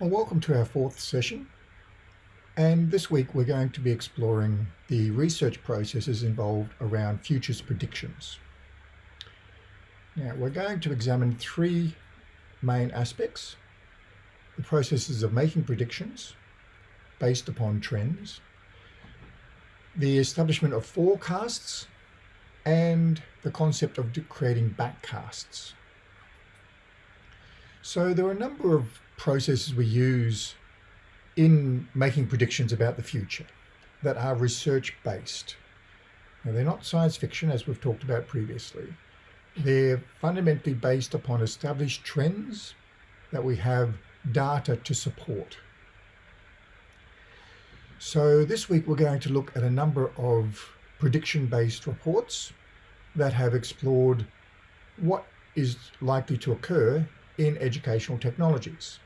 Well, welcome to our fourth session. And this week we're going to be exploring the research processes involved around futures predictions. Now, we're going to examine three main aspects. The processes of making predictions based upon trends, the establishment of forecasts, and the concept of creating backcasts. So there are a number of processes we use in making predictions about the future that are research based. Now, they're not science fiction, as we've talked about previously. They're fundamentally based upon established trends that we have data to support. So this week we're going to look at a number of prediction-based reports that have explored what is likely to occur in educational technologies.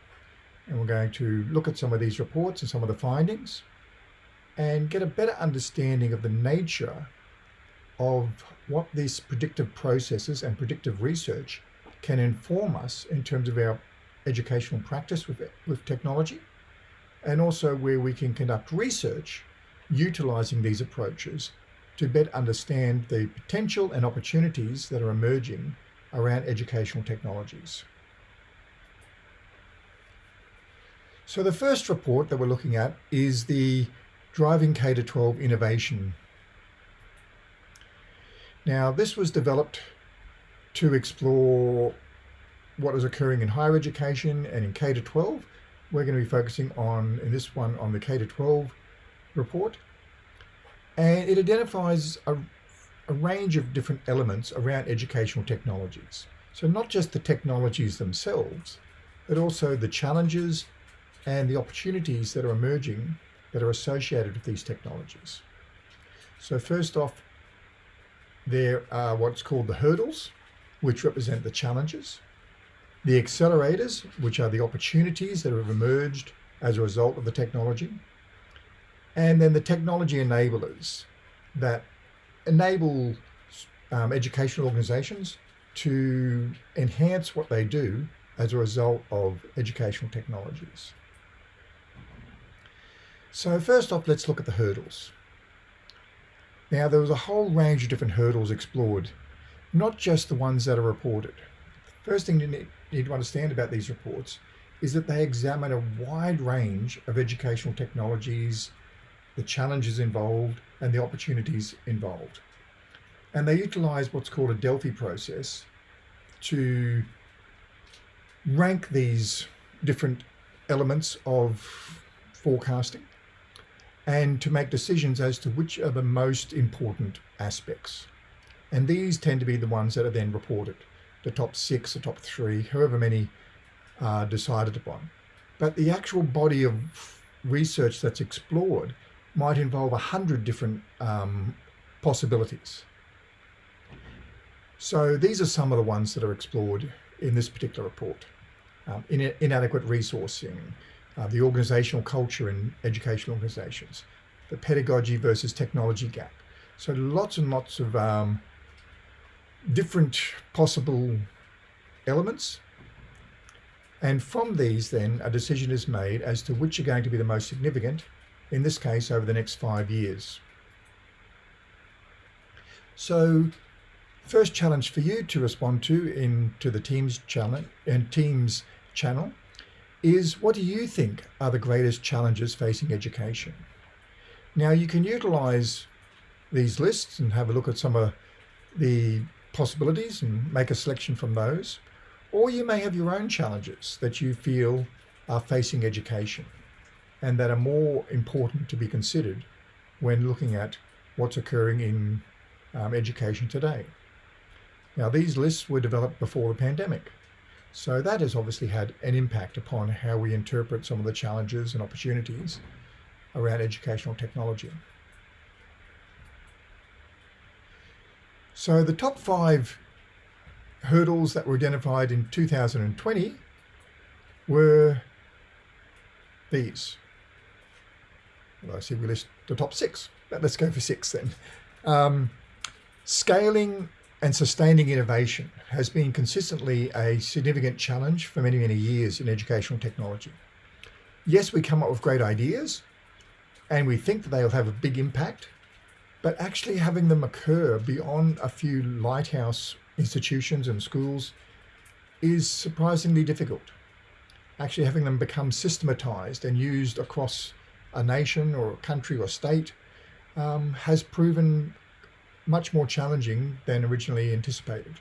And we're going to look at some of these reports and some of the findings and get a better understanding of the nature of what these predictive processes and predictive research can inform us in terms of our educational practice with, with technology and also where we can conduct research utilizing these approaches to better understand the potential and opportunities that are emerging around educational technologies. So the first report that we're looking at is the Driving K-12 Innovation. Now this was developed to explore what is occurring in higher education and in K-12. We're going to be focusing on, in this one, on the K-12 report. And it identifies a, a range of different elements around educational technologies. So not just the technologies themselves, but also the challenges and the opportunities that are emerging that are associated with these technologies. So first off, there are what's called the hurdles, which represent the challenges, the accelerators, which are the opportunities that have emerged as a result of the technology, and then the technology enablers that enable um, educational organizations to enhance what they do as a result of educational technologies. So first off, let's look at the hurdles. Now, there was a whole range of different hurdles explored, not just the ones that are reported. The First thing you need to understand about these reports is that they examine a wide range of educational technologies, the challenges involved, and the opportunities involved. And they utilize what's called a Delphi process to rank these different elements of forecasting and to make decisions as to which are the most important aspects. And these tend to be the ones that are then reported, the top six, the top three, however many are decided upon. But the actual body of research that's explored might involve a hundred different um, possibilities. So these are some of the ones that are explored in this particular report. Um, in, inadequate resourcing, uh, the organizational culture in educational organizations, the pedagogy versus technology gap. So lots and lots of um, different possible elements. And from these then a decision is made as to which are going to be the most significant, in this case over the next five years. So first challenge for you to respond to into the Teams challenge and Teams channel is what do you think are the greatest challenges facing education? Now you can utilize these lists and have a look at some of the possibilities and make a selection from those. Or you may have your own challenges that you feel are facing education and that are more important to be considered when looking at what's occurring in um, education today. Now these lists were developed before the pandemic. So that has obviously had an impact upon how we interpret some of the challenges and opportunities around educational technology. So the top five hurdles that were identified in 2020 were these. Well, I see we list the top six, but let's go for six then. Um, scaling and sustaining innovation has been consistently a significant challenge for many, many years in educational technology. yes, we come up with great ideas and we think that they'll have a big impact, but actually having them occur beyond a few lighthouse institutions and schools is surprisingly difficult. Actually having them become systematized and used across a nation or a country or state um, has proven much more challenging than originally anticipated.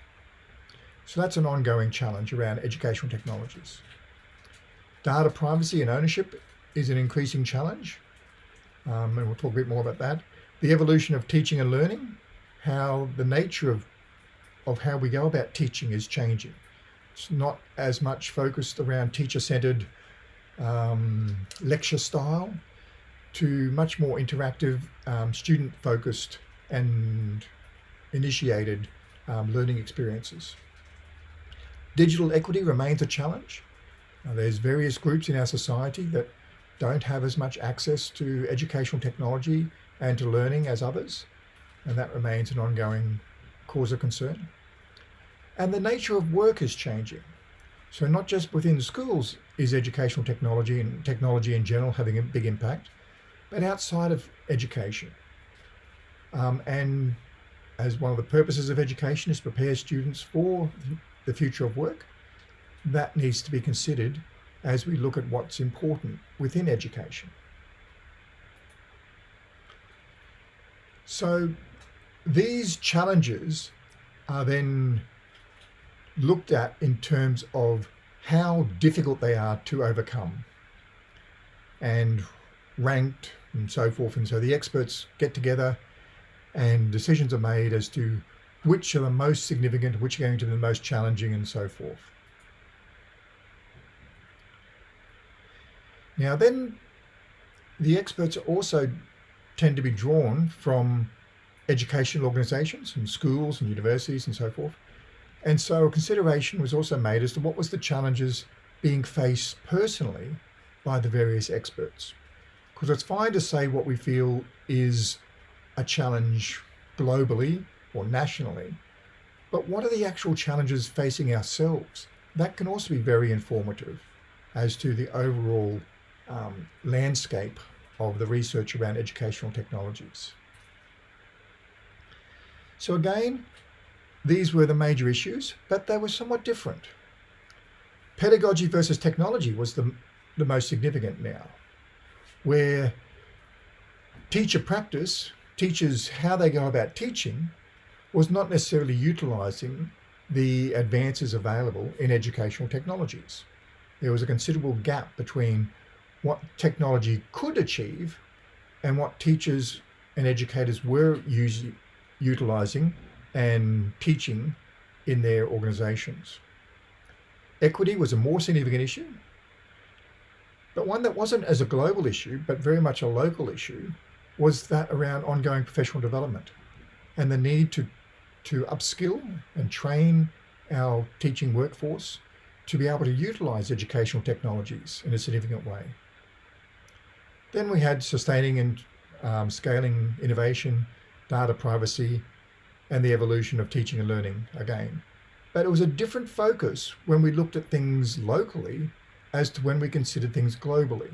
So that's an ongoing challenge around educational technologies. Data privacy and ownership is an increasing challenge, um, and we'll talk a bit more about that. The evolution of teaching and learning, how the nature of, of how we go about teaching is changing. It's not as much focused around teacher-centered um, lecture style to much more interactive, um, student-focused and initiated um, learning experiences. Digital equity remains a challenge. Now, there's various groups in our society that don't have as much access to educational technology and to learning as others, and that remains an ongoing cause of concern. And the nature of work is changing. So not just within schools is educational technology and technology in general having a big impact, but outside of education. Um, and as one of the purposes of education is prepare students for the future of work, that needs to be considered as we look at what's important within education. So these challenges are then looked at in terms of how difficult they are to overcome and ranked and so forth. And so the experts get together and decisions are made as to which are the most significant, which are going to be the most challenging and so forth. Now then, the experts also tend to be drawn from educational organisations and schools and universities and so forth. And so a consideration was also made as to what was the challenges being faced personally by the various experts. Because it's fine to say what we feel is a challenge globally or nationally, but what are the actual challenges facing ourselves? That can also be very informative as to the overall um, landscape of the research around educational technologies. So again, these were the major issues, but they were somewhat different. Pedagogy versus technology was the, the most significant now, where teacher practice teaches how they go about teaching was not necessarily utilizing the advances available in educational technologies. There was a considerable gap between what technology could achieve and what teachers and educators were using, utilizing and teaching in their organizations. Equity was a more significant issue, but one that wasn't as a global issue, but very much a local issue, was that around ongoing professional development and the need to, to upskill and train our teaching workforce to be able to utilize educational technologies in a significant way. Then we had sustaining and um, scaling innovation, data privacy, and the evolution of teaching and learning again. But it was a different focus when we looked at things locally as to when we considered things globally.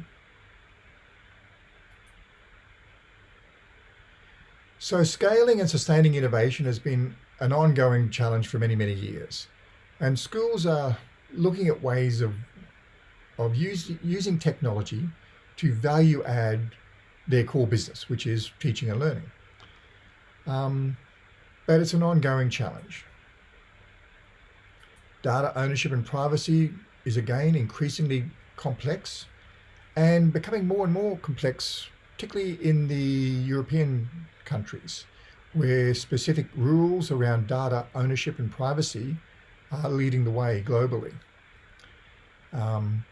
So scaling and sustaining innovation has been an ongoing challenge for many, many years. And schools are looking at ways of, of use, using technology to value add their core business, which is teaching and learning. Um, but it's an ongoing challenge. Data ownership and privacy is again increasingly complex and becoming more and more complex, particularly in the European countries, where specific rules around data ownership and privacy are leading the way globally. Um,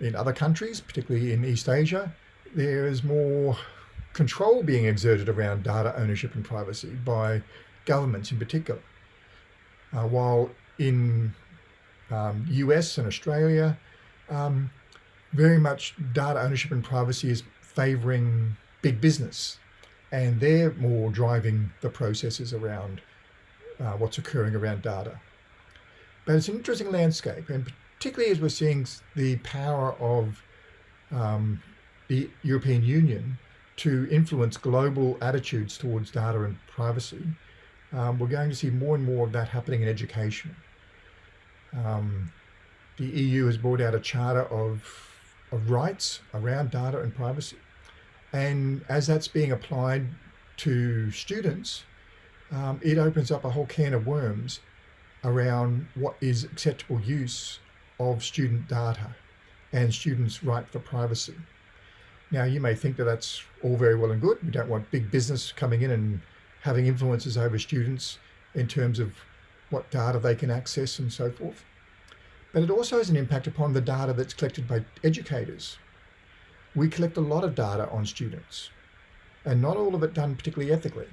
in other countries, particularly in East Asia, there is more control being exerted around data ownership and privacy by governments in particular. Uh, while in um, US and Australia, um, very much data ownership and privacy is favoring big business and they're more driving the processes around uh, what's occurring around data. But it's an interesting landscape and particularly as we're seeing the power of um, the European Union to influence global attitudes towards data and privacy, um, we're going to see more and more of that happening in education. Um, the EU has brought out a charter of, of rights around data and privacy. And as that's being applied to students, um, it opens up a whole can of worms around what is acceptable use of student data and students' right for privacy. Now, you may think that that's all very well and good. We don't want big business coming in and having influences over students in terms of what data they can access and so forth. But it also has an impact upon the data that's collected by educators. We collect a lot of data on students and not all of it done particularly ethically.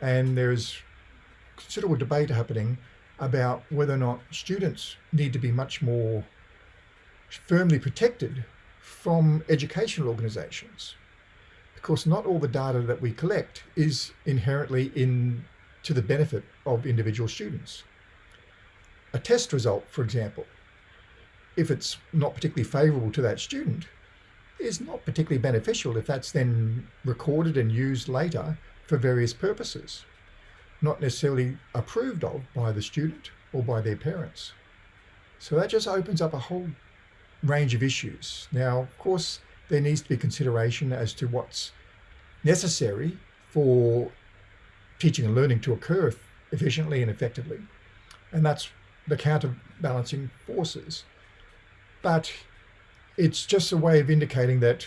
And there's considerable debate happening about whether or not students need to be much more firmly protected from educational organizations. Because not all the data that we collect is inherently in to the benefit of individual students. A test result, for example, if it's not particularly favorable to that student, is not particularly beneficial if that's then recorded and used later for various purposes, not necessarily approved of by the student or by their parents. So that just opens up a whole range of issues. Now, of course, there needs to be consideration as to what's necessary for teaching and learning to occur efficiently and effectively. And that's the counterbalancing forces. But it's just a way of indicating that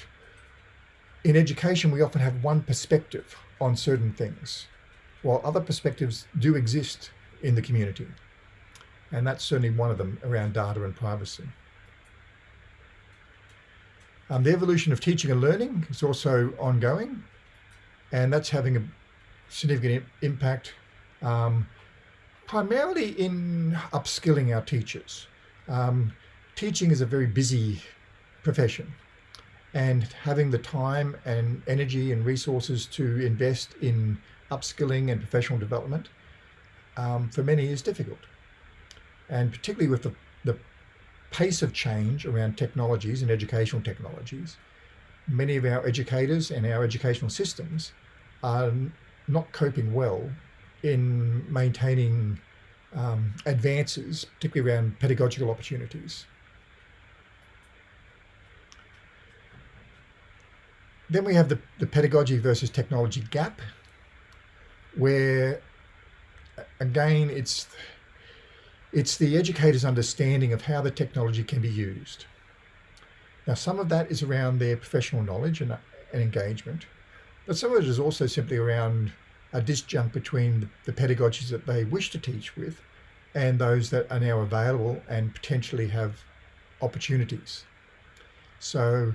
in education, we often have one perspective on certain things, while other perspectives do exist in the community. And that's certainly one of them around data and privacy. Um, the evolution of teaching and learning is also ongoing, and that's having a significant impact um, primarily in upskilling our teachers. Um, teaching is a very busy profession and having the time and energy and resources to invest in upskilling and professional development um, for many is difficult. And particularly with the, the pace of change around technologies and educational technologies, many of our educators and our educational systems are not coping well in maintaining um, advances, particularly around pedagogical opportunities. Then we have the, the pedagogy versus technology gap, where again, it's, it's the educator's understanding of how the technology can be used. Now, some of that is around their professional knowledge and, and engagement, but some of it is also simply around a disjunct between the pedagogies that they wish to teach with and those that are now available and potentially have opportunities. So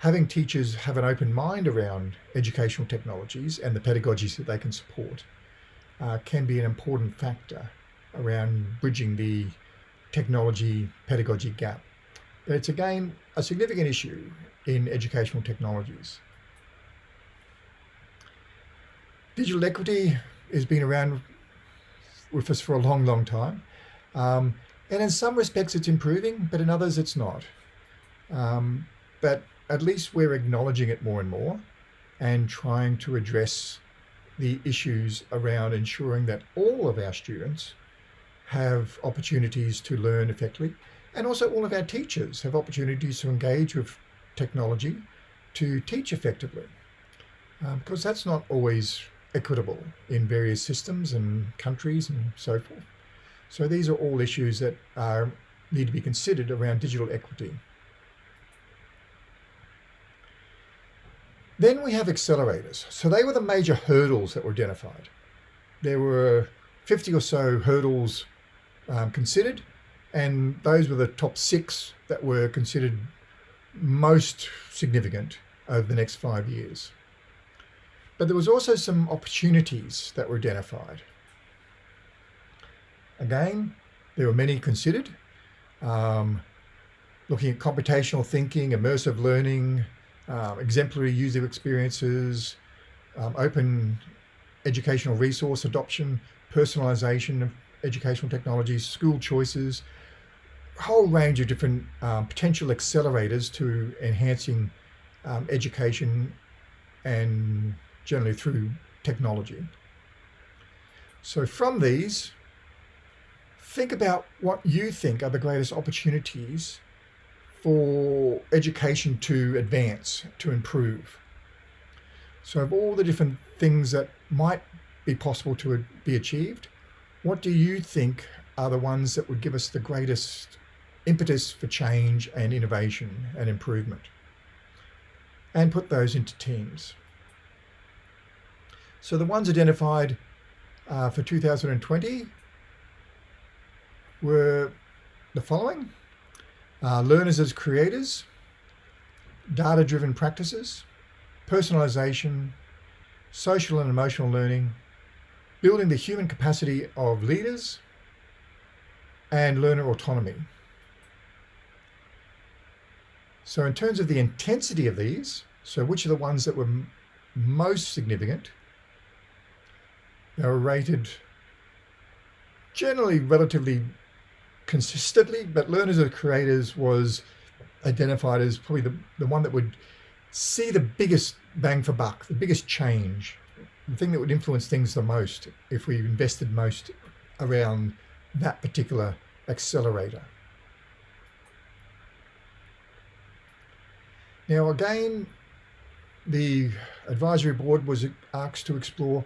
having teachers have an open mind around educational technologies and the pedagogies that they can support uh, can be an important factor around bridging the technology pedagogy gap. But it's again a significant issue in educational technologies. Digital equity has been around with us for a long, long time. Um, and in some respects it's improving, but in others it's not. Um, but at least we're acknowledging it more and more and trying to address the issues around ensuring that all of our students have opportunities to learn effectively and also all of our teachers have opportunities to engage with technology to teach effectively um, because that's not always equitable in various systems and countries and so forth. So these are all issues that are, need to be considered around digital equity. Then we have accelerators. So they were the major hurdles that were identified. There were 50 or so hurdles um, considered, and those were the top six that were considered most significant over the next five years. But there was also some opportunities that were identified. Again, there were many considered, um, looking at computational thinking, immersive learning, um, exemplary user experiences, um, open educational resource adoption, personalization of educational technologies, school choices, a whole range of different um, potential accelerators to enhancing um, education and generally through technology. So from these, think about what you think are the greatest opportunities for education to advance, to improve. So of all the different things that might be possible to be achieved, what do you think are the ones that would give us the greatest impetus for change and innovation and improvement? And put those into teams. So the ones identified uh, for 2020 were the following. Uh, learners as creators, data-driven practices, personalization, social and emotional learning, building the human capacity of leaders, and learner autonomy. So in terms of the intensity of these, so which are the ones that were most significant, they were rated generally relatively consistently, but learners as creators was identified as probably the, the one that would see the biggest bang for buck, the biggest change, the thing that would influence things the most if we invested most around that particular accelerator. Now again, the advisory board was asked to explore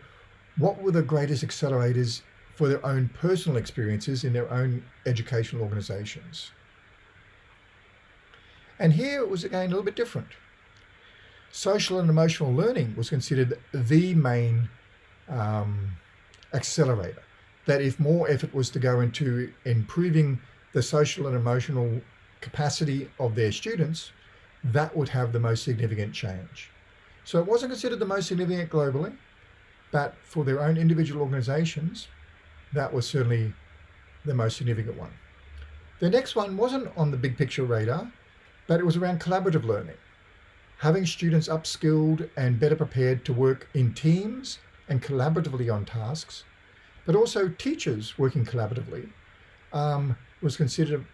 what were the greatest accelerators for their own personal experiences in their own educational organizations. And here it was again a little bit different. Social and emotional learning was considered the main um, accelerator. That if more effort was to go into improving the social and emotional capacity of their students, that would have the most significant change. So it wasn't considered the most significant globally, but for their own individual organizations, that was certainly the most significant one. The next one wasn't on the big picture radar, but it was around collaborative learning. Having students upskilled and better prepared to work in teams and collaboratively on tasks, but also teachers working collaboratively um, was considered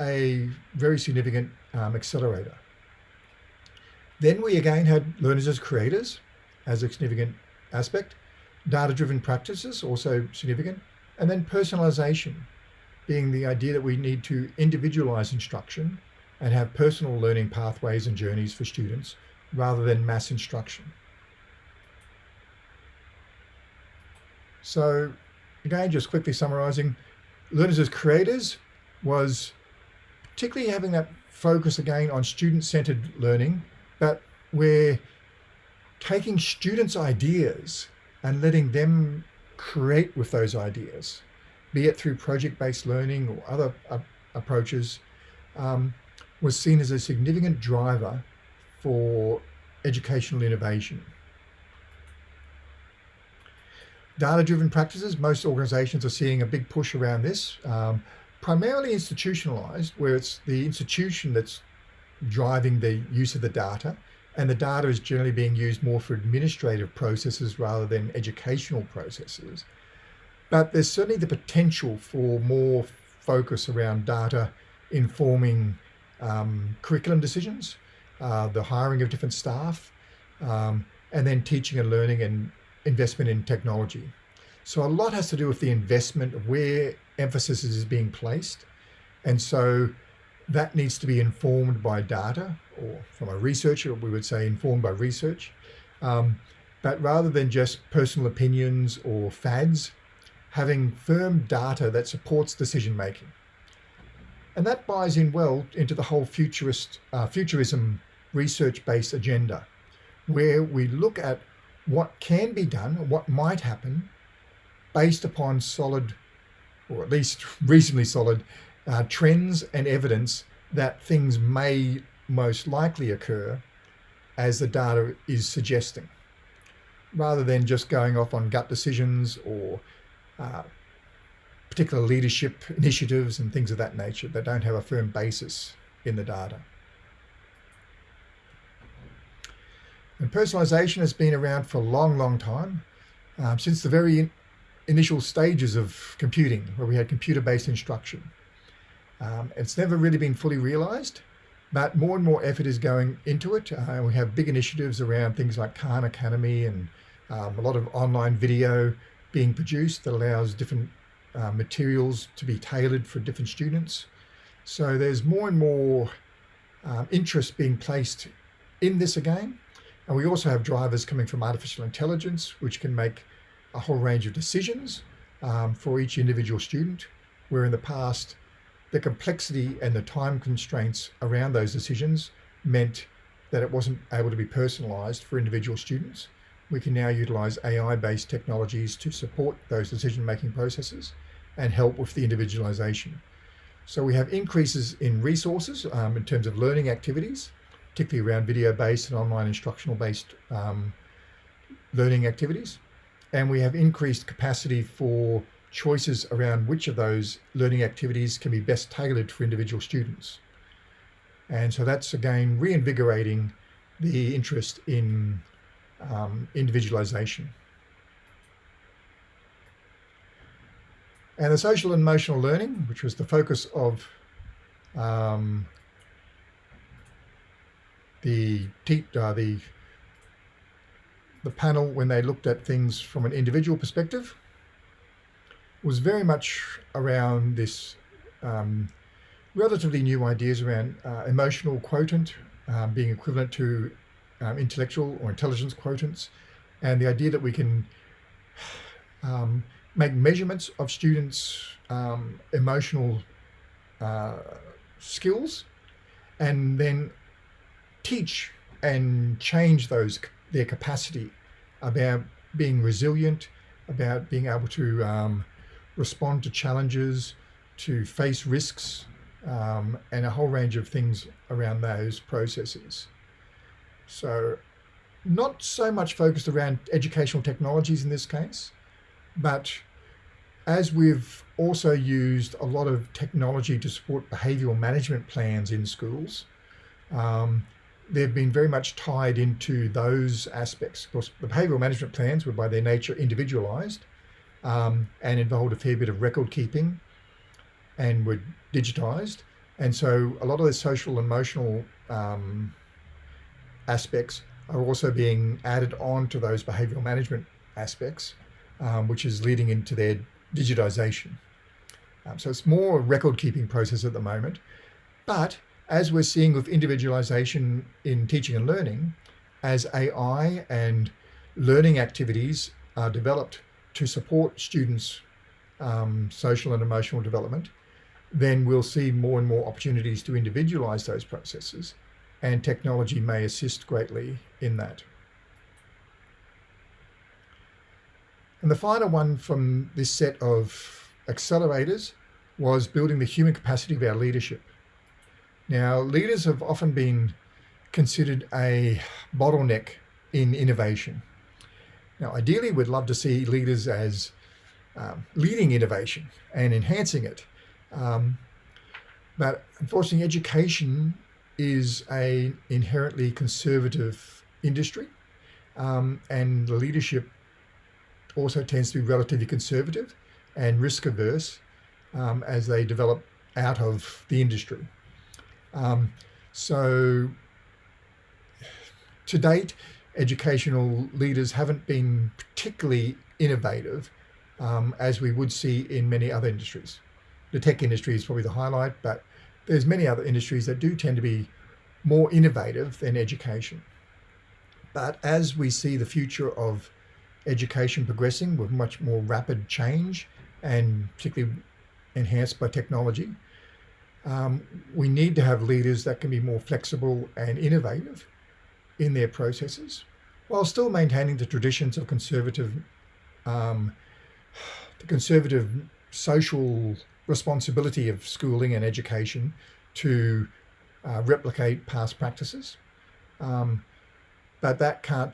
a very significant um, accelerator. Then we again had learners as creators as a significant aspect, data-driven practices also significant, and then personalization being the idea that we need to individualize instruction and have personal learning pathways and journeys for students rather than mass instruction. So again, just quickly summarizing, learners as creators was particularly having that focus again on student-centered learning, but we're taking students' ideas and letting them create with those ideas, be it through project-based learning or other uh, approaches, um, was seen as a significant driver for educational innovation. Data-driven practices, most organizations are seeing a big push around this, um, primarily institutionalized, where it's the institution that's driving the use of the data, and the data is generally being used more for administrative processes rather than educational processes. But there's certainly the potential for more focus around data informing um, curriculum decisions, uh, the hiring of different staff, um, and then teaching and learning and investment in technology. So a lot has to do with the investment of where emphasis is being placed. And so that needs to be informed by data or from a researcher, we would say informed by research. Um, but rather than just personal opinions or fads, having firm data that supports decision making. And that buys in well into the whole futurist, uh, futurism research-based agenda, where we look at what can be done, what might happen, based upon solid, or at least reasonably solid, uh, trends and evidence that things may most likely occur as the data is suggesting, rather than just going off on gut decisions or uh, particular leadership initiatives and things of that nature that don't have a firm basis in the data. And personalization has been around for a long, long time, um, since the very in initial stages of computing, where we had computer-based instruction. Um, it's never really been fully realized, but more and more effort is going into it. Uh, we have big initiatives around things like Khan Academy and um, a lot of online video being produced that allows different uh, materials to be tailored for different students. So there's more and more um, interest being placed in this again. And we also have drivers coming from artificial intelligence, which can make a whole range of decisions um, for each individual student, where in the past, the complexity and the time constraints around those decisions meant that it wasn't able to be personalized for individual students. We can now utilize AI-based technologies to support those decision-making processes and help with the individualization. So we have increases in resources um, in terms of learning activities, particularly around video-based and online instructional-based um, learning activities. And we have increased capacity for choices around which of those learning activities can be best tailored for individual students. And so that's again reinvigorating the interest in um, individualization. And the social and emotional learning, which was the focus of um, the, uh, the, the panel when they looked at things from an individual perspective, was very much around this um, relatively new ideas around uh, emotional quotient um, being equivalent to um, intellectual or intelligence quotients, and the idea that we can um, make measurements of students' um, emotional uh, skills and then teach and change those their capacity about being resilient, about being able to um, respond to challenges, to face risks, um, and a whole range of things around those processes. So not so much focused around educational technologies in this case, but as we've also used a lot of technology to support behavioural management plans in schools, um, they've been very much tied into those aspects. Of course, the behavioural management plans were by their nature individualised um, and involved a fair bit of record keeping and were digitised. And so a lot of the social and emotional um, aspects are also being added on to those behavioural management aspects, um, which is leading into their digitization. Um, so it's more a record keeping process at the moment. But as we're seeing with individualization in teaching and learning, as AI and learning activities are developed to support students' um, social and emotional development, then we'll see more and more opportunities to individualize those processes and technology may assist greatly in that. And the final one from this set of accelerators was building the human capacity of our leadership. Now, leaders have often been considered a bottleneck in innovation. Now, ideally, we'd love to see leaders as um, leading innovation and enhancing it. Um, but unfortunately, education is a inherently conservative industry um, and the leadership also tends to be relatively conservative and risk averse um, as they develop out of the industry. Um, so to date, educational leaders haven't been particularly innovative um, as we would see in many other industries. The tech industry is probably the highlight, but there's many other industries that do tend to be more innovative than education. But as we see the future of education progressing with much more rapid change and particularly enhanced by technology, um, we need to have leaders that can be more flexible and innovative in their processes while still maintaining the traditions of conservative, um, the conservative social responsibility of schooling and education to uh, replicate past practices. Um, but that can't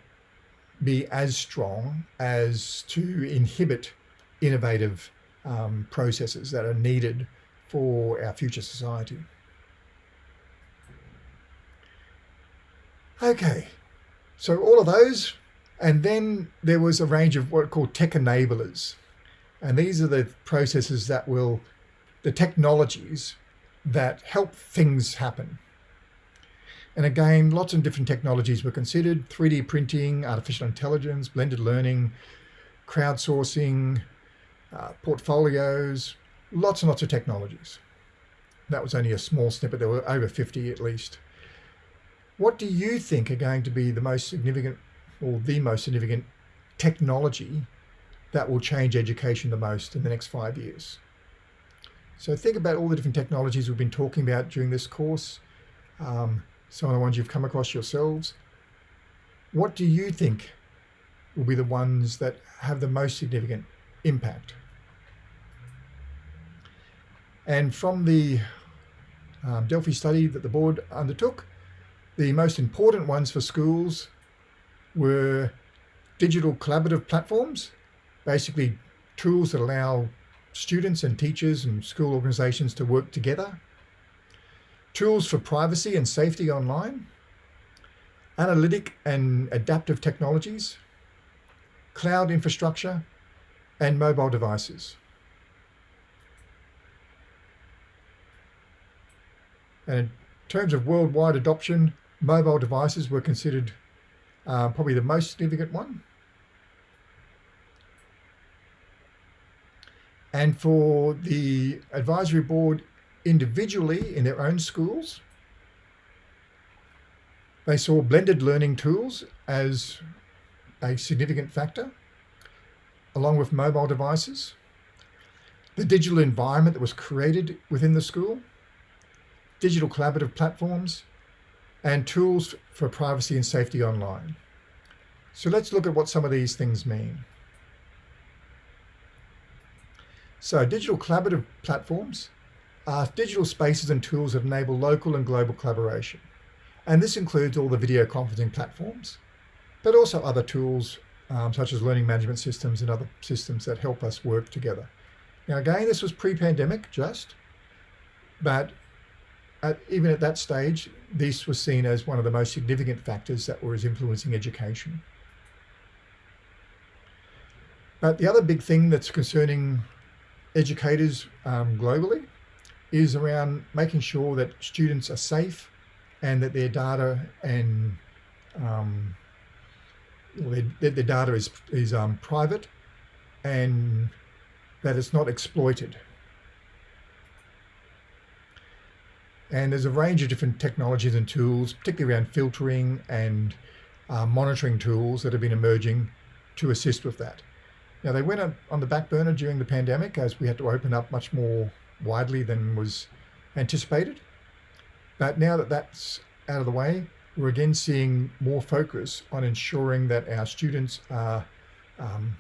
be as strong as to inhibit innovative um, processes that are needed for our future society. Okay, so all of those, and then there was a range of what are called tech enablers. And these are the processes that will, the technologies that help things happen. And again, lots of different technologies were considered, 3D printing, artificial intelligence, blended learning, crowdsourcing, uh, portfolios, lots and lots of technologies. That was only a small snippet, there were over 50 at least. What do you think are going to be the most significant or the most significant technology that will change education the most in the next five years? So think about all the different technologies we've been talking about during this course, um, some of the ones you've come across yourselves. What do you think will be the ones that have the most significant impact? And from the um, Delphi study that the board undertook, the most important ones for schools were digital collaborative platforms, basically tools that allow students and teachers and school organizations to work together, tools for privacy and safety online, analytic and adaptive technologies, cloud infrastructure, and mobile devices. And in terms of worldwide adoption, mobile devices were considered uh, probably the most significant one. And for the advisory board individually in their own schools, they saw blended learning tools as a significant factor, along with mobile devices, the digital environment that was created within the school, digital collaborative platforms, and tools for privacy and safety online. So let's look at what some of these things mean. So digital collaborative platforms are digital spaces and tools that enable local and global collaboration. And this includes all the video conferencing platforms, but also other tools um, such as learning management systems and other systems that help us work together. Now again, this was pre-pandemic just, but at, even at that stage, this was seen as one of the most significant factors that was influencing education. But the other big thing that's concerning educators um, globally is around making sure that students are safe and that their data and um, their, data is, is um, private and that it's not exploited. And there's a range of different technologies and tools, particularly around filtering and uh, monitoring tools that have been emerging to assist with that. Now they went on the back burner during the pandemic as we had to open up much more widely than was anticipated. But now that that's out of the way, we're again seeing more focus on ensuring that our students are um,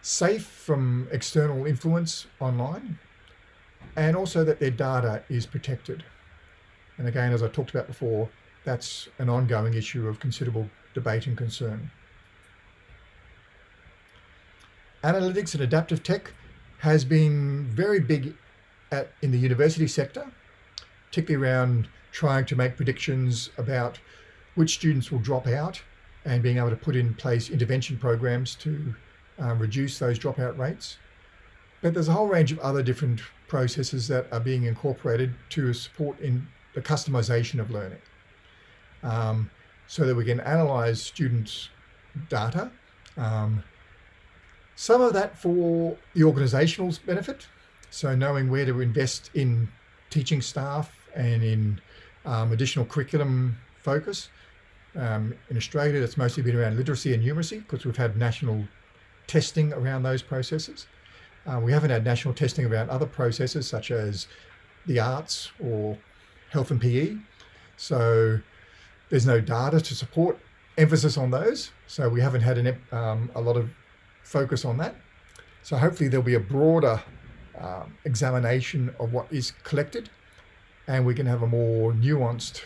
safe from external influence online and also that their data is protected. And again, as I talked about before, that's an ongoing issue of considerable debate and concern. analytics and adaptive tech has been very big at, in the university sector, particularly around trying to make predictions about which students will drop out and being able to put in place intervention programs to um, reduce those dropout rates. But there's a whole range of other different processes that are being incorporated to support in the customization of learning. Um, so that we can analyze students' data, um, some of that for the organisational benefit, so knowing where to invest in teaching staff and in um, additional curriculum focus. Um, in Australia, that's mostly been around literacy and numeracy because we've had national testing around those processes. Uh, we haven't had national testing around other processes such as the arts or health and PE. So there's no data to support emphasis on those. So we haven't had an, um, a lot of focus on that. So hopefully there'll be a broader um, examination of what is collected and we can have a more nuanced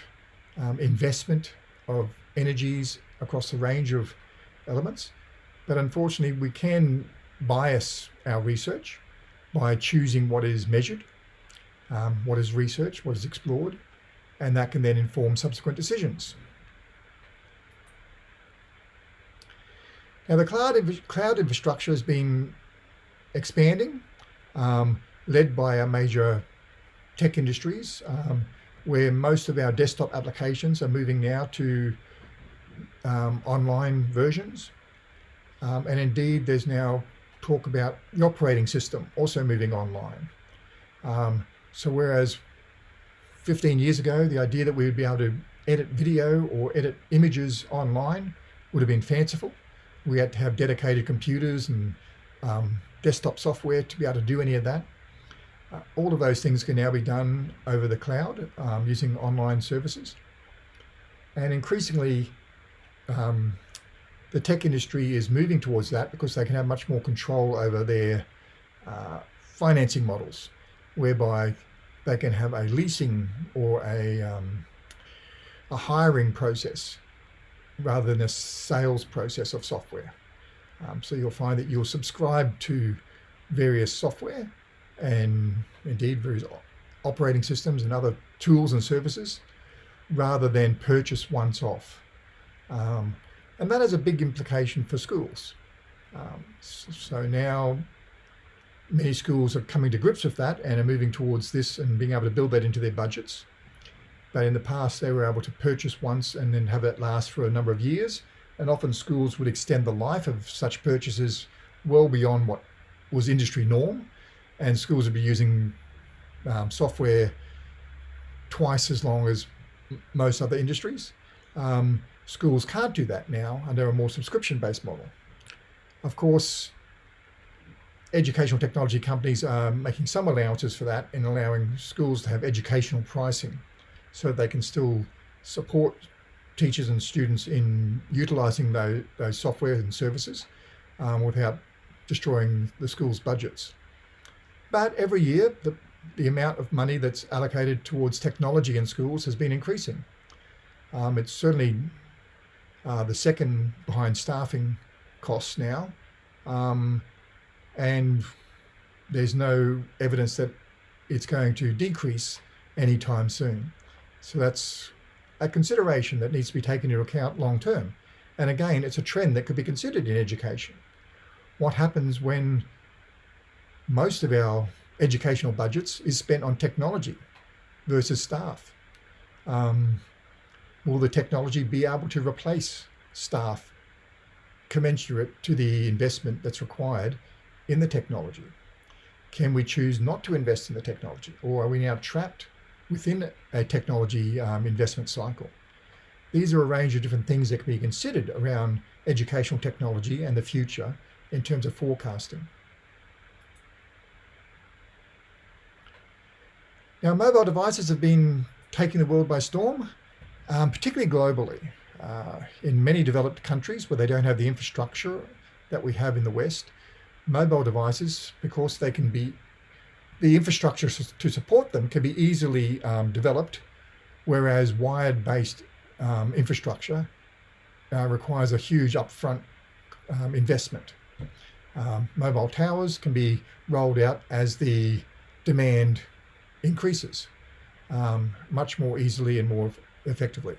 um, investment of energies across a range of elements. But unfortunately, we can bias our research by choosing what is measured, um, what is researched, what is explored, and that can then inform subsequent decisions. Now the cloud, cloud infrastructure has been expanding, um, led by a major tech industries, um, where most of our desktop applications are moving now to um, online versions. Um, and indeed, there's now talk about the operating system also moving online. So whereas 15 years ago, the idea that we would be able to edit video or edit images online would have been fanciful. We had to have dedicated computers and um, desktop software to be able to do any of that. Uh, all of those things can now be done over the cloud um, using online services. And increasingly, um, the tech industry is moving towards that because they can have much more control over their uh, financing models, whereby they can have a leasing or a, um, a hiring process rather than a sales process of software. Um, so you'll find that you'll subscribe to various software and indeed various operating systems and other tools and services rather than purchase once off. Um, and that has a big implication for schools. Um, so now many schools are coming to grips with that and are moving towards this and being able to build that into their budgets. But in the past, they were able to purchase once and then have it last for a number of years. And often schools would extend the life of such purchases well beyond what was industry norm. And schools would be using um, software twice as long as most other industries. Um, schools can't do that now under a more subscription-based model. Of course, educational technology companies are making some allowances for that and allowing schools to have educational pricing so they can still support teachers and students in utilizing those, those software and services um, without destroying the school's budgets. But every year, the, the amount of money that's allocated towards technology in schools has been increasing. Um, it's certainly uh, the second behind staffing costs now. Um, and there's no evidence that it's going to decrease anytime soon. So that's a consideration that needs to be taken into account long term. And again, it's a trend that could be considered in education. What happens when most of our educational budgets is spent on technology versus staff? Um, will the technology be able to replace staff commensurate to the investment that's required in the technology? Can we choose not to invest in the technology or are we now trapped within a technology um, investment cycle? These are a range of different things that can be considered around educational technology and the future in terms of forecasting. Now, mobile devices have been taking the world by storm, um, particularly globally. Uh, in many developed countries where they don't have the infrastructure that we have in the West, mobile devices, because they can be, the infrastructure to support them can be easily um, developed, whereas wired-based um, infrastructure uh, requires a huge upfront um, investment. Um, mobile towers can be rolled out as the demand increases um, much more easily and more effectively.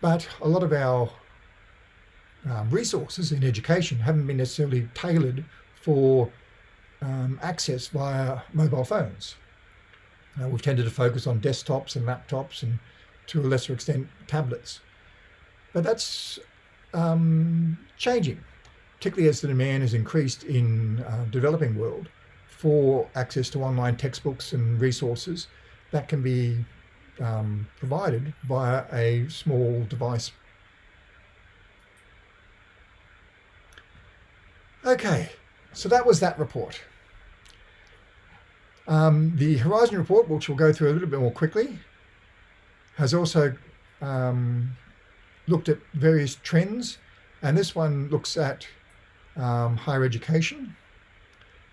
But a lot of our um, resources in education haven't been necessarily tailored for um, access via mobile phones. Uh, we've tended to focus on desktops and laptops and to a lesser extent tablets. But that's um, changing, particularly as the demand has increased in uh, developing world for access to online textbooks and resources that can be um, provided via a small device. Okay, so that was that report. Um, the Horizon report, which we'll go through a little bit more quickly, has also um, looked at various trends, and this one looks at um, higher education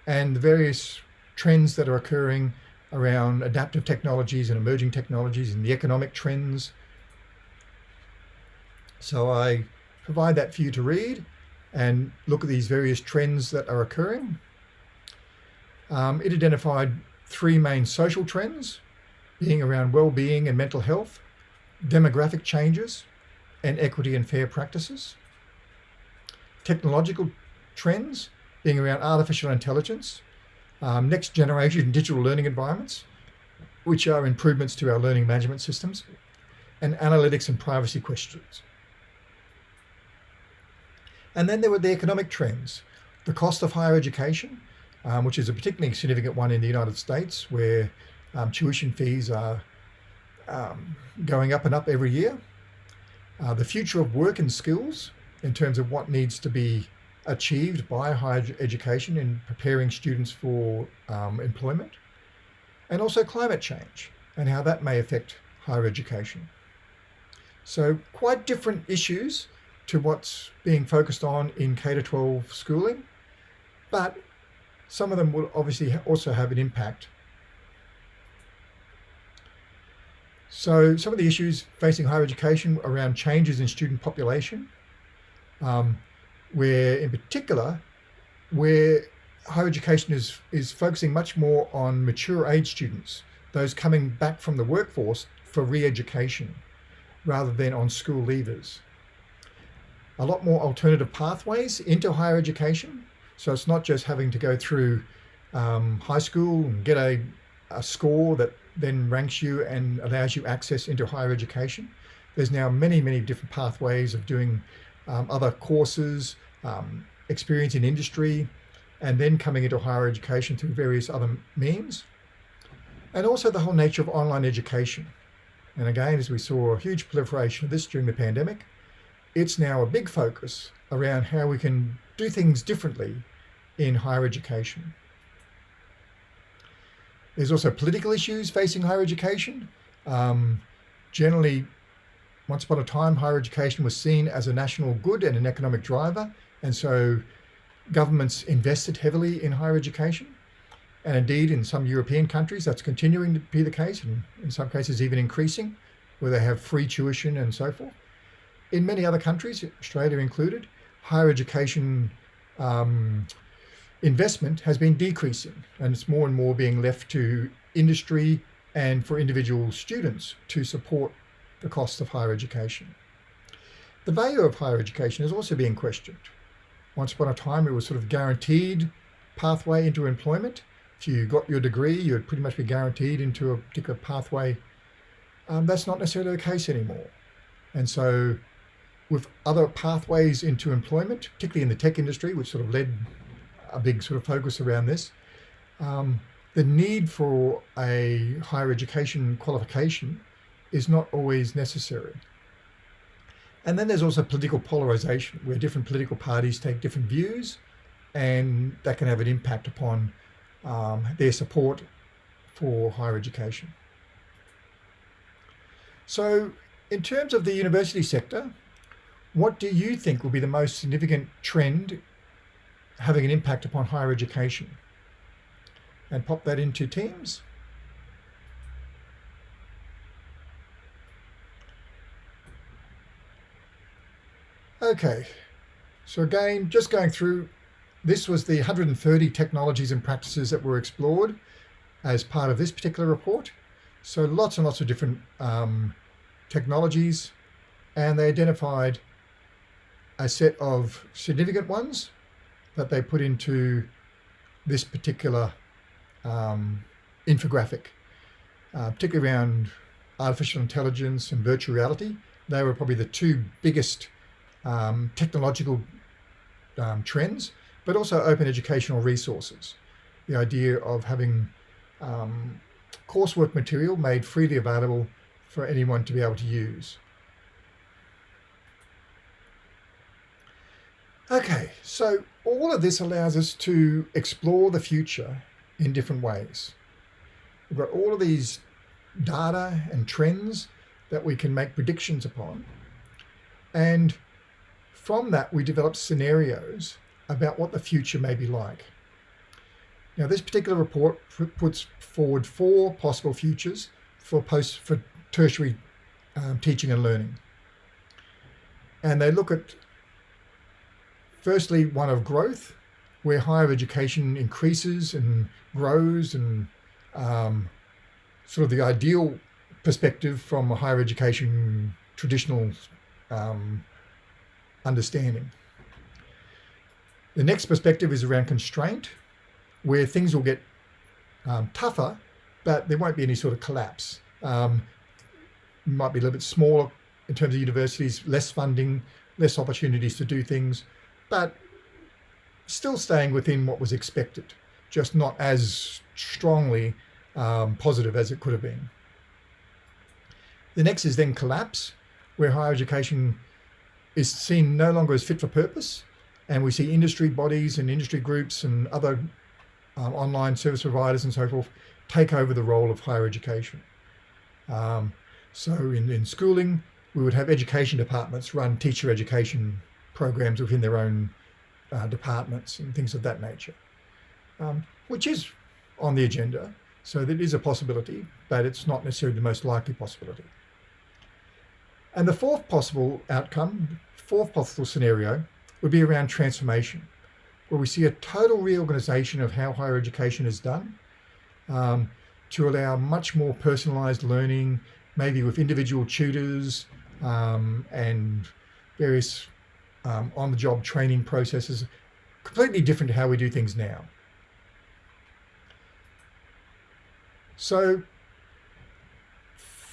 and the various trends that are occurring around adaptive technologies and emerging technologies and the economic trends. So I provide that for you to read and look at these various trends that are occurring. Um, it identified three main social trends, being around well-being and mental health, demographic changes, and equity and fair practices. Technological trends being around artificial intelligence, um, next generation digital learning environments, which are improvements to our learning management systems, and analytics and privacy questions. And then there were the economic trends, the cost of higher education, um, which is a particularly significant one in the United States, where um, tuition fees are um, going up and up every year. Uh, the future of work and skills in terms of what needs to be achieved by higher education in preparing students for um, employment, and also climate change and how that may affect higher education. So quite different issues to what's being focused on in K-12 schooling, but some of them will obviously also have an impact. So some of the issues facing higher education around changes in student population, um, where in particular, where higher education is, is focusing much more on mature age students, those coming back from the workforce for re-education rather than on school leavers. A lot more alternative pathways into higher education. So it's not just having to go through um, high school and get a, a score that then ranks you and allows you access into higher education. There's now many, many different pathways of doing um, other courses, um, experience in industry, and then coming into higher education through various other means. And also the whole nature of online education. And again, as we saw a huge proliferation of this during the pandemic, it's now a big focus around how we can do things differently in higher education. There's also political issues facing higher education. Um, generally, once upon a time, higher education was seen as a national good and an economic driver. And so governments invested heavily in higher education. And indeed, in some European countries, that's continuing to be the case, and in some cases even increasing, where they have free tuition and so forth. In many other countries, Australia included, higher education um, investment has been decreasing, and it's more and more being left to industry and for individual students to support the cost of higher education. The value of higher education is also being questioned. Once upon a time, it was sort of guaranteed pathway into employment. If you got your degree, you'd pretty much be guaranteed into a particular pathway. Um, that's not necessarily the case anymore. And so with other pathways into employment, particularly in the tech industry, which sort of led a big sort of focus around this, um, the need for a higher education qualification is not always necessary. And then there's also political polarization where different political parties take different views and that can have an impact upon um, their support for higher education. So in terms of the university sector, what do you think will be the most significant trend having an impact upon higher education? And pop that into Teams. Okay, so again, just going through, this was the 130 technologies and practices that were explored as part of this particular report. So lots and lots of different um, technologies, and they identified a set of significant ones that they put into this particular um, infographic, uh, particularly around artificial intelligence and virtual reality. They were probably the two biggest um, technological um, trends, but also open educational resources. The idea of having um, coursework material made freely available for anyone to be able to use. Okay, so all of this allows us to explore the future in different ways. We've got all of these data and trends that we can make predictions upon. And from that, we develop scenarios about what the future may be like. Now, this particular report puts forward four possible futures for post for tertiary um, teaching and learning. And they look at, firstly, one of growth, where higher education increases and grows and um, sort of the ideal perspective from a higher education traditional um, understanding. The next perspective is around constraint, where things will get um, tougher, but there won't be any sort of collapse. Um, might be a little bit smaller in terms of universities, less funding, less opportunities to do things, but still staying within what was expected, just not as strongly um, positive as it could have been. The next is then collapse, where higher education is seen no longer as fit for purpose. And we see industry bodies and industry groups and other um, online service providers and so forth take over the role of higher education. Um, so in, in schooling, we would have education departments run teacher education programs within their own uh, departments and things of that nature, um, which is on the agenda. So that is a possibility, but it's not necessarily the most likely possibility. And the fourth possible outcome, fourth possible scenario, would be around transformation, where we see a total reorganization of how higher education is done um, to allow much more personalized learning, maybe with individual tutors um, and various um, on-the-job training processes, completely different to how we do things now. So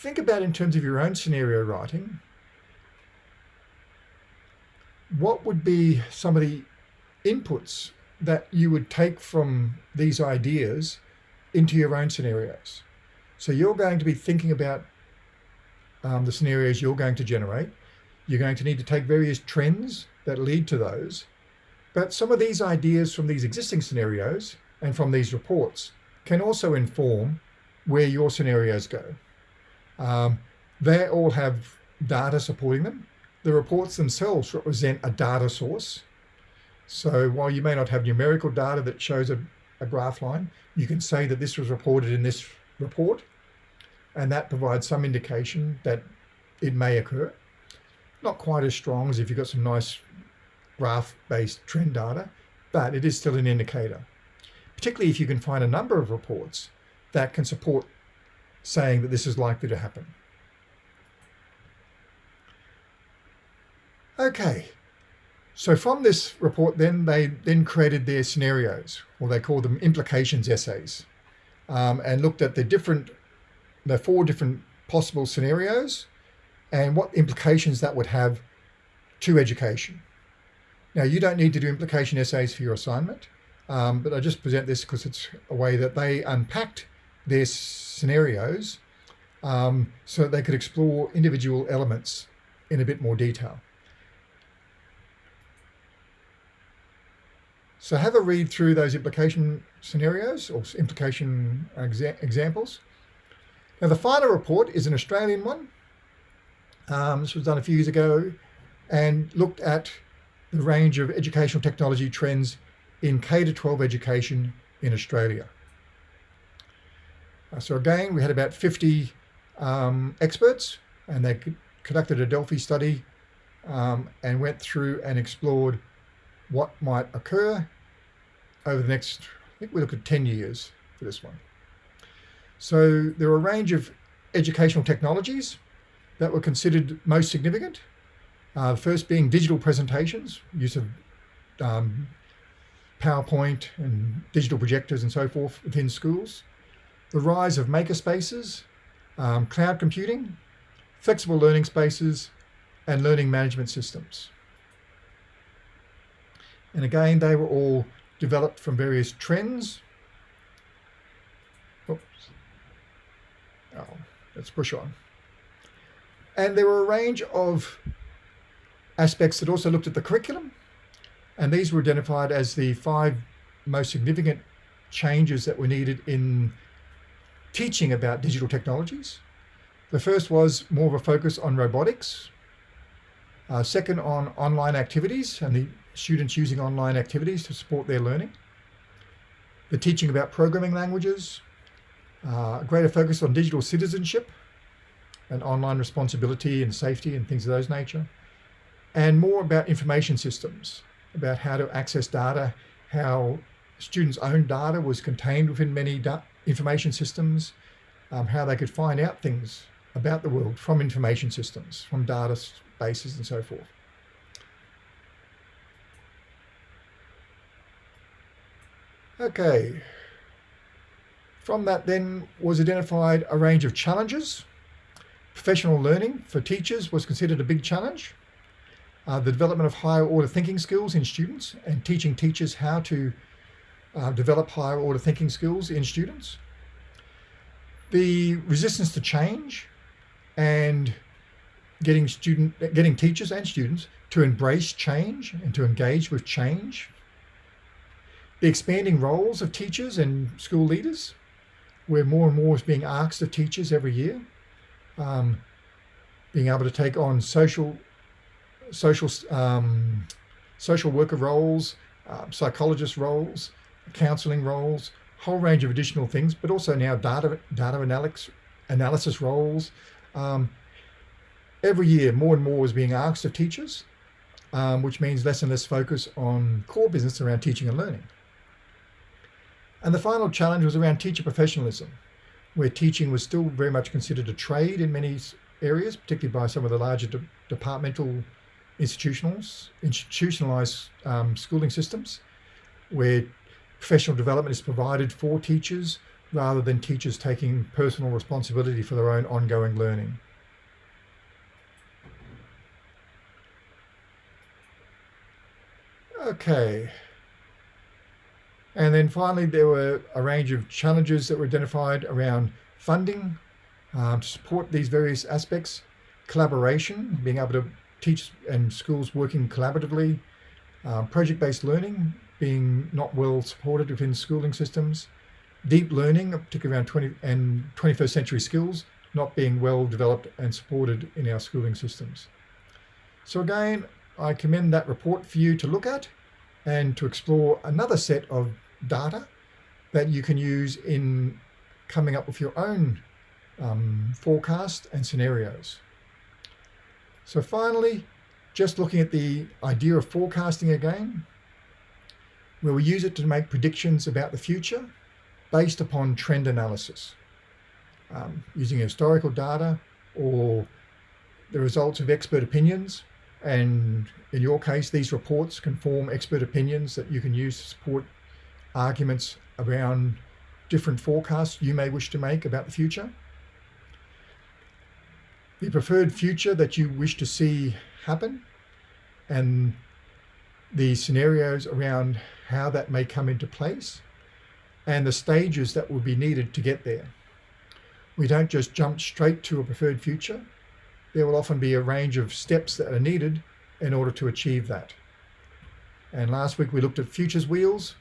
think about in terms of your own scenario writing, what would be some of the inputs that you would take from these ideas into your own scenarios? So you're going to be thinking about um, the scenarios you're going to generate. You're going to need to take various trends that lead to those. But some of these ideas from these existing scenarios and from these reports can also inform where your scenarios go. Um, they all have data supporting them. The reports themselves represent a data source. So while you may not have numerical data that shows a, a graph line, you can say that this was reported in this report, and that provides some indication that it may occur. Not quite as strong as if you've got some nice graph-based trend data, but it is still an indicator. Particularly if you can find a number of reports that can support saying that this is likely to happen. Okay, so from this report then they then created their scenarios, or they called them implications essays, um, and looked at the different, the four different possible scenarios and what implications that would have to education. Now you don't need to do implication essays for your assignment, um, but I just present this because it's a way that they unpacked their scenarios um, so that they could explore individual elements in a bit more detail. So have a read through those implication scenarios or implication exa examples. Now the final report is an Australian one. Um, this was done a few years ago and looked at the range of educational technology trends in K-12 education in Australia. Uh, so again, we had about 50 um, experts and they conducted a Delphi study um, and went through and explored what might occur over the next, I think we looked at 10 years for this one. So there are a range of educational technologies that were considered most significant. Uh, first being digital presentations, use of um, PowerPoint and digital projectors and so forth within schools the rise of makerspaces, um, cloud computing, flexible learning spaces, and learning management systems. And again, they were all developed from various trends. Oops. Oh, let's push on. And there were a range of aspects that also looked at the curriculum. And these were identified as the five most significant changes that were needed in teaching about digital technologies. The first was more of a focus on robotics. Uh, second on online activities and the students using online activities to support their learning. The teaching about programming languages, uh, greater focus on digital citizenship and online responsibility and safety and things of those nature. And more about information systems, about how to access data, how students' own data was contained within many information systems, um, how they could find out things about the world from information systems, from data bases and so forth. Okay. From that then was identified a range of challenges. Professional learning for teachers was considered a big challenge. Uh, the development of higher order thinking skills in students and teaching teachers how to uh, develop higher order thinking skills in students. The resistance to change and getting student, getting teachers and students to embrace change and to engage with change. The expanding roles of teachers and school leaders, where more and more is being asked of teachers every year. Um, being able to take on social, social, um, social worker roles, uh, psychologist roles, counselling roles, whole range of additional things, but also now data data analysis analysis roles. Um, every year, more and more is being asked of teachers, um, which means less and less focus on core business around teaching and learning. And the final challenge was around teacher professionalism, where teaching was still very much considered a trade in many areas, particularly by some of the larger de departmental institutionals, institutionalized um, schooling systems, where professional development is provided for teachers rather than teachers taking personal responsibility for their own ongoing learning. Okay. And then finally, there were a range of challenges that were identified around funding um, to support these various aspects, collaboration, being able to teach and schools working collaboratively, um, project-based learning being not well supported within schooling systems, deep learning, particularly around 20 and 21st century skills, not being well developed and supported in our schooling systems. So again, I commend that report for you to look at and to explore another set of data that you can use in coming up with your own um, forecast and scenarios. So finally, just looking at the idea of forecasting again, where we use it to make predictions about the future based upon trend analysis, um, using historical data or the results of expert opinions and in your case, these reports can form expert opinions that you can use to support arguments around different forecasts you may wish to make about the future. The preferred future that you wish to see happen and the scenarios around how that may come into place and the stages that will be needed to get there. We don't just jump straight to a preferred future there will often be a range of steps that are needed in order to achieve that. And last week we looked at futures wheels,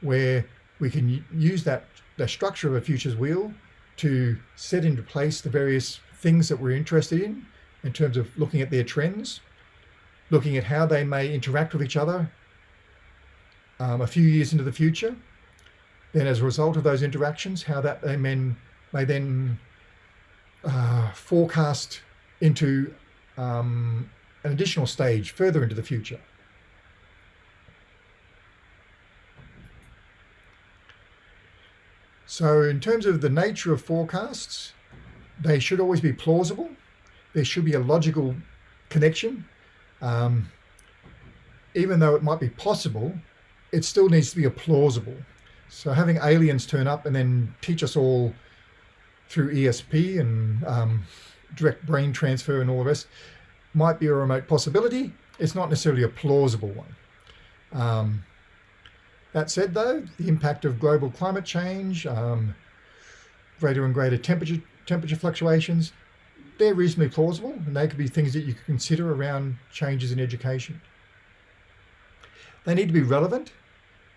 where we can use that the structure of a futures wheel to set into place the various things that we're interested in, in terms of looking at their trends, looking at how they may interact with each other um, a few years into the future. Then as a result of those interactions, how that they may, may then uh, forecast into um, an additional stage further into the future. So in terms of the nature of forecasts, they should always be plausible. There should be a logical connection. Um, even though it might be possible, it still needs to be a plausible. So having aliens turn up and then teach us all through ESP and um, direct brain transfer and all the rest might be a remote possibility. It's not necessarily a plausible one. Um, that said, though, the impact of global climate change, um, greater and greater temperature temperature fluctuations, they're reasonably plausible, and they could be things that you could consider around changes in education. They need to be relevant,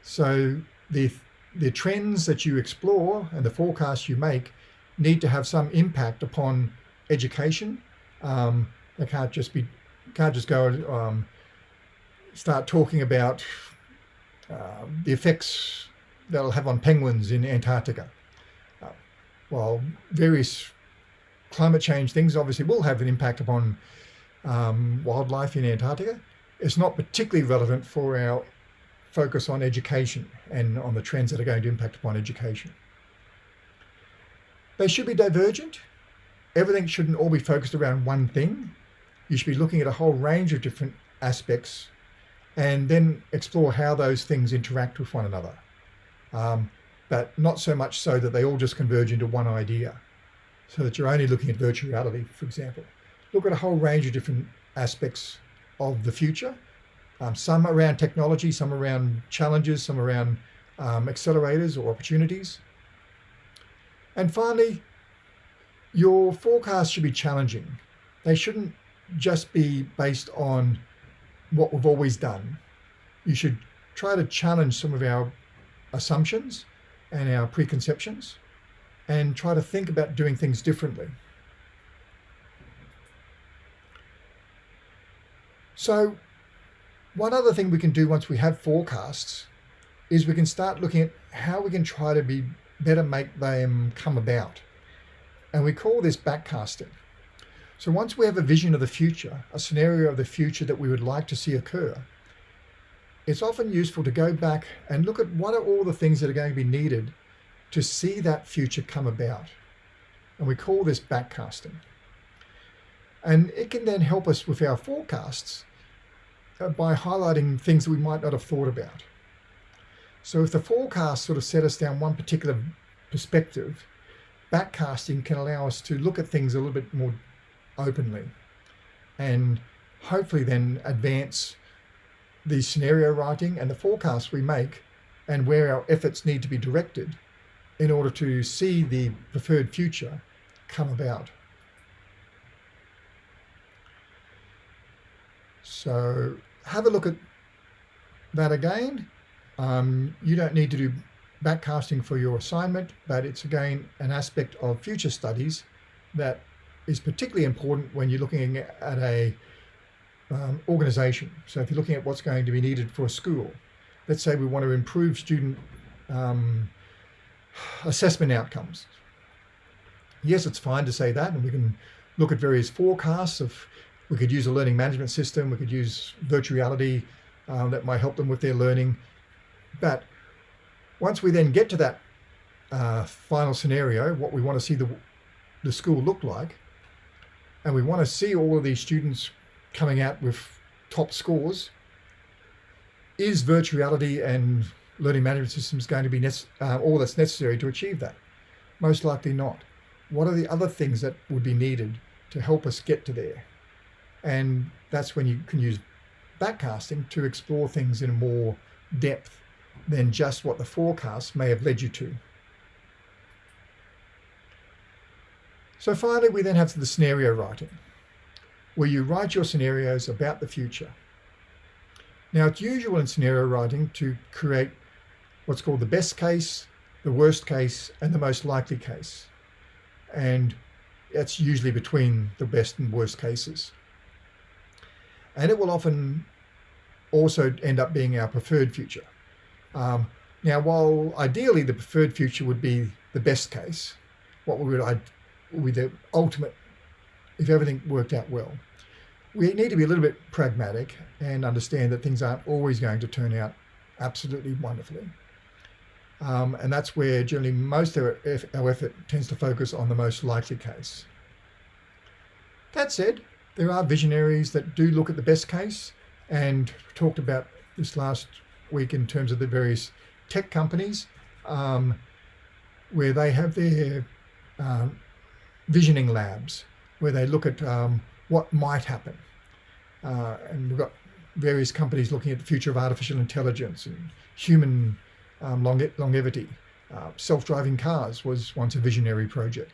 so the the trends that you explore and the forecasts you make need to have some impact upon education. Um, they can't just be, can't just go and um, start talking about uh, the effects that'll have on penguins in Antarctica. Uh, while various climate change things obviously will have an impact upon um, wildlife in Antarctica, it's not particularly relevant for our focus on education and on the trends that are going to impact upon education. They should be divergent everything shouldn't all be focused around one thing. You should be looking at a whole range of different aspects and then explore how those things interact with one another. Um, but not so much so that they all just converge into one idea. So that you're only looking at virtual reality, for example. Look at a whole range of different aspects of the future. Um, some around technology, some around challenges, some around um, accelerators or opportunities. And finally, your forecast should be challenging. They shouldn't just be based on what we've always done. You should try to challenge some of our assumptions and our preconceptions and try to think about doing things differently. So one other thing we can do once we have forecasts is we can start looking at how we can try to be better make them come about. And we call this backcasting. So once we have a vision of the future, a scenario of the future that we would like to see occur, it's often useful to go back and look at what are all the things that are going to be needed to see that future come about. And we call this backcasting. And it can then help us with our forecasts uh, by highlighting things that we might not have thought about. So if the forecast sort of set us down one particular perspective, backcasting can allow us to look at things a little bit more openly and hopefully then advance the scenario writing and the forecasts we make and where our efforts need to be directed in order to see the preferred future come about. So have a look at that again. Um, you don't need to do backcasting for your assignment, but it's again an aspect of future studies that is particularly important when you're looking at a um, organization. So if you're looking at what's going to be needed for a school, let's say we want to improve student um, assessment outcomes. Yes, it's fine to say that, and we can look at various forecasts of, we could use a learning management system, we could use virtual reality um, that might help them with their learning. But once we then get to that uh, final scenario, what we want to see the, the school look like, and we want to see all of these students coming out with top scores, is virtual reality and learning management systems going to be uh, all that's necessary to achieve that? Most likely not. What are the other things that would be needed to help us get to there? And that's when you can use backcasting to explore things in more depth than just what the forecast may have led you to. So finally, we then have the scenario writing, where you write your scenarios about the future. Now, it's usual in scenario writing to create what's called the best case, the worst case, and the most likely case. And that's usually between the best and worst cases. And it will often also end up being our preferred future. Um, now, while ideally the preferred future would be the best case, what I would be the ultimate if everything worked out well. We need to be a little bit pragmatic and understand that things aren't always going to turn out absolutely wonderfully. Um, and that's where generally most of our, our effort tends to focus on the most likely case. That said, there are visionaries that do look at the best case and talked about this last week in terms of the various tech companies um, where they have their um, visioning labs where they look at um, what might happen. Uh, and we've got various companies looking at the future of artificial intelligence and human um, longe longevity. Uh, Self-driving cars was once a visionary project.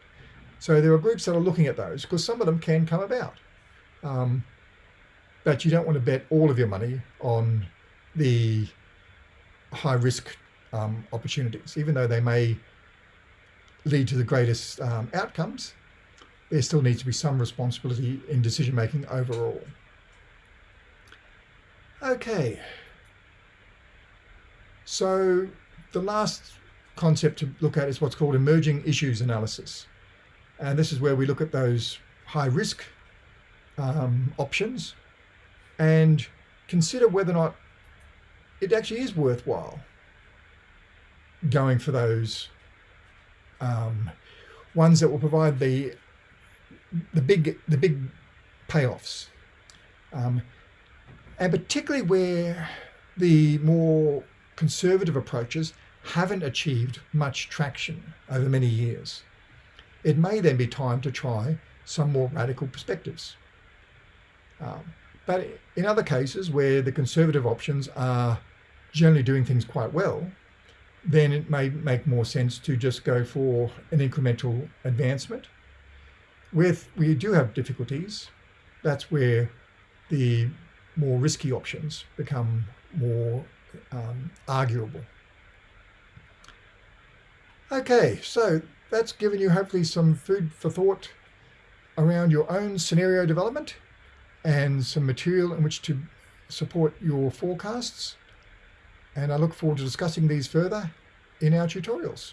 So there are groups that are looking at those because some of them can come about. Um, but you don't want to bet all of your money on the high risk um, opportunities, even though they may lead to the greatest um, outcomes, there still needs to be some responsibility in decision making overall. Okay, so the last concept to look at is what's called emerging issues analysis. And this is where we look at those high risk um, options and consider whether or not it actually is worthwhile going for those um, ones that will provide the the big the big payoffs, um, and particularly where the more conservative approaches haven't achieved much traction over many years. It may then be time to try some more radical perspectives. Um, but in other cases where the conservative options are generally doing things quite well, then it may make more sense to just go for an incremental advancement. With we do have difficulties, that's where the more risky options become more um, arguable. Okay, so that's given you hopefully some food for thought around your own scenario development and some material in which to support your forecasts. And I look forward to discussing these further in our tutorials.